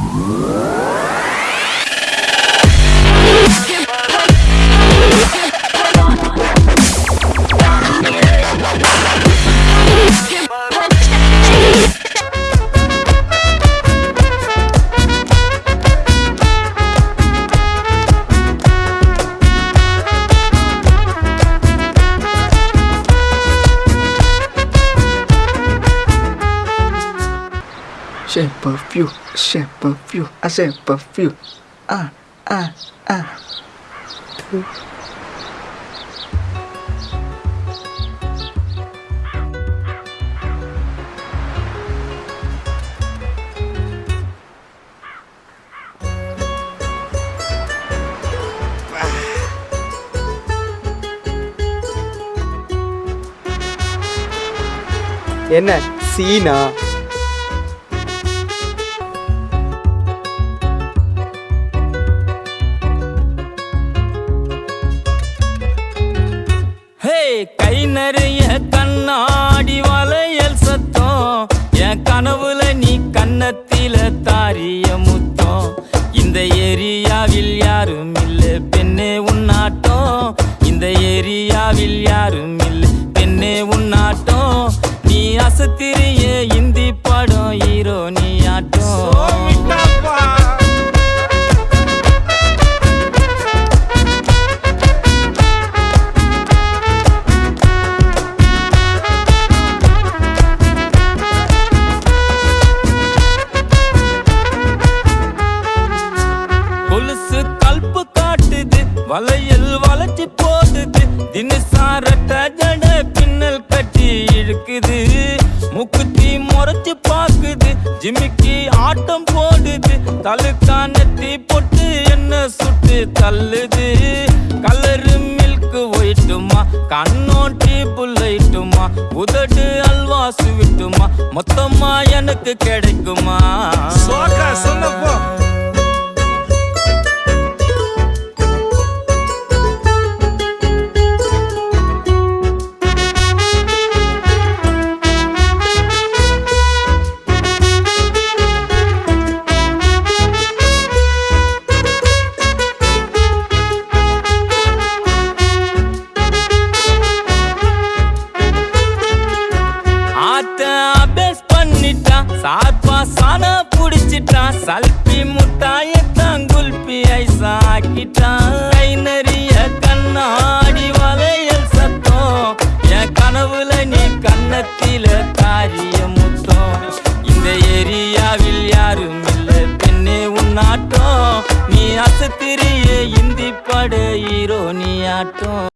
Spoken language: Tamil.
Música Shape of you, shape of you, a shape of you. Ah, ah, ah. என்ன சீனா நிறைய கண்ணாடி வளையல் சத்தம். என் கனவுல நீ கன்னத்தில தாரிய முத்தம். இந்த ஏரியாவில் யாரும் இல்ல பெண்ணே உன்னாட்டம் இந்த ஏரியாவில் யார் வலையில் வளையல் வளைச்சு போகுது தினசாரட்ட ஜட பின்னல் கட்டி இழுக்குது. முக்குத்தி முறைச்சு பாக்குது. ஜிமிக்கி ஆட்டம் போடுது. தலுக்கானத்தி பொட்டு என்ன சுட்டு தள்ளுது. Colour milk ஒயிட்டுமா? கண்ணோட்டி புல்லைட்டுமா உதடு அல்வா சுவிட்டுமா மொத்தமா எனக்கு கிடைக்குமா? ஆட்ட சார்பா சானா புடிச்சிட்டான். சல்பி முட்டாயத்தான் குல்பி ஐசா ஆக்கிட்டான். கை நிறைய கண்ணாடி வளையல் சத்தம். என் கனவுல நீ கண்ணத்தில காரிய முத்தம். இந்த ஏரியாவில் யாரும் இல்ல பெண்ணே உன்னாட்டம் நீ அசத்திரிய இந்தி பட ஹீரோ நீ ஆட்டம்.